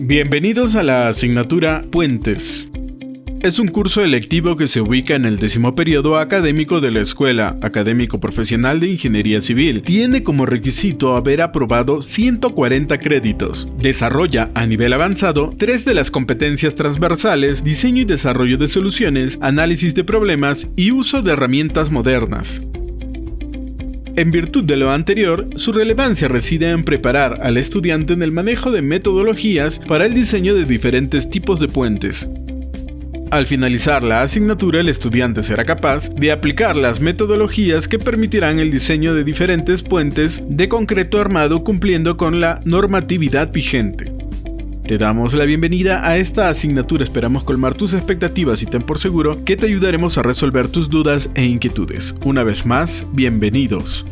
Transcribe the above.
Bienvenidos a la asignatura Puentes. Es un curso electivo que se ubica en el décimo periodo académico de la Escuela Académico Profesional de Ingeniería Civil. Tiene como requisito haber aprobado 140 créditos. Desarrolla a nivel avanzado tres de las competencias transversales, diseño y desarrollo de soluciones, análisis de problemas y uso de herramientas modernas. En virtud de lo anterior, su relevancia reside en preparar al estudiante en el manejo de metodologías para el diseño de diferentes tipos de puentes. Al finalizar la asignatura, el estudiante será capaz de aplicar las metodologías que permitirán el diseño de diferentes puentes de concreto armado cumpliendo con la normatividad vigente. Te damos la bienvenida a esta asignatura, esperamos colmar tus expectativas y ten por seguro que te ayudaremos a resolver tus dudas e inquietudes. Una vez más, bienvenidos.